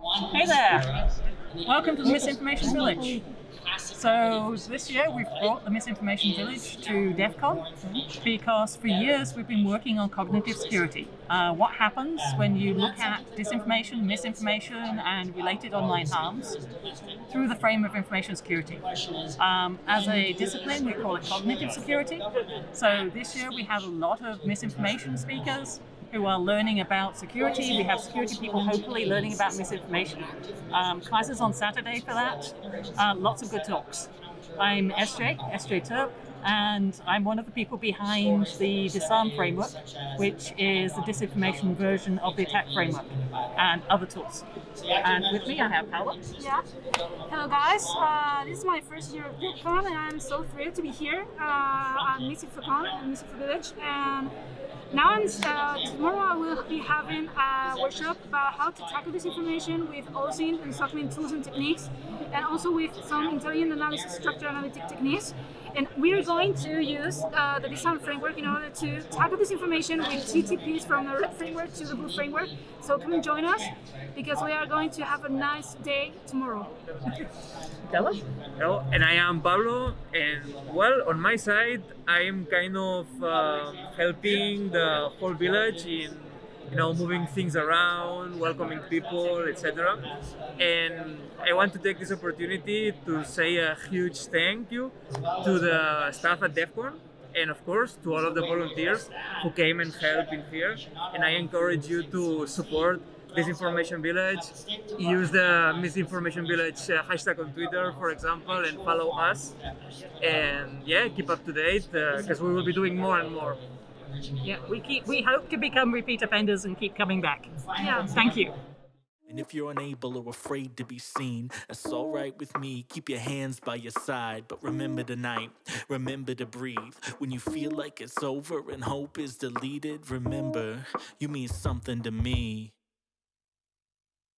Hey there! Welcome to the Misinformation Village. So this year we've brought the Misinformation Village to DEF CON because for years we've been working on cognitive security. Uh, what happens when you look at disinformation, misinformation and related online harms through the frame of information security. Um, as a discipline we call it cognitive security. So this year we have a lot of misinformation speakers, who are learning about security. We have security people hopefully learning about misinformation. Um, classes on Saturday for that. Uh, lots of good talks. I'm SJ, SJ Terp, and I'm one of the people behind the Disarm framework, which is the disinformation version of the ATT&CK framework and other tools. And with me I have Paula. Yeah. Hello guys, uh, this is my first year of DEF CON and I'm so thrilled to be here uh, MISINFOCON and MISINFO Village. And now and uh, tomorrow I will be having a workshop about how to tackle this information with OSINT and SOC tools and techniques and also with some intelligent analysis structure analytic techniques. And we're going to use uh, the Disarm framework in order to tackle this information with TTPs from the red framework to the blue framework. So come and join us because we are going to have a nice day tomorrow. Tell us. Hello, and I am Pablo, and well, on my side, I am kind of uh, helping the whole village in you know, moving things around, welcoming people, etc. And I want to take this opportunity to say a huge thank you to the staff at DEF CON and of course to all of the volunteers who came and helped in here. And I encourage you to support Misinformation Village, use the Misinformation Village uh, hashtag on Twitter, for example, and follow us. And yeah, keep up to date because uh, we will be doing more and more. Yeah, we keep we hope to become repeat offenders and keep coming back. Yeah, thank you. And if you're unable or afraid to be seen, that's alright with me. Keep your hands by your side, but remember tonight, remember to breathe. When you feel like it's over and hope is deleted, remember, you mean something to me.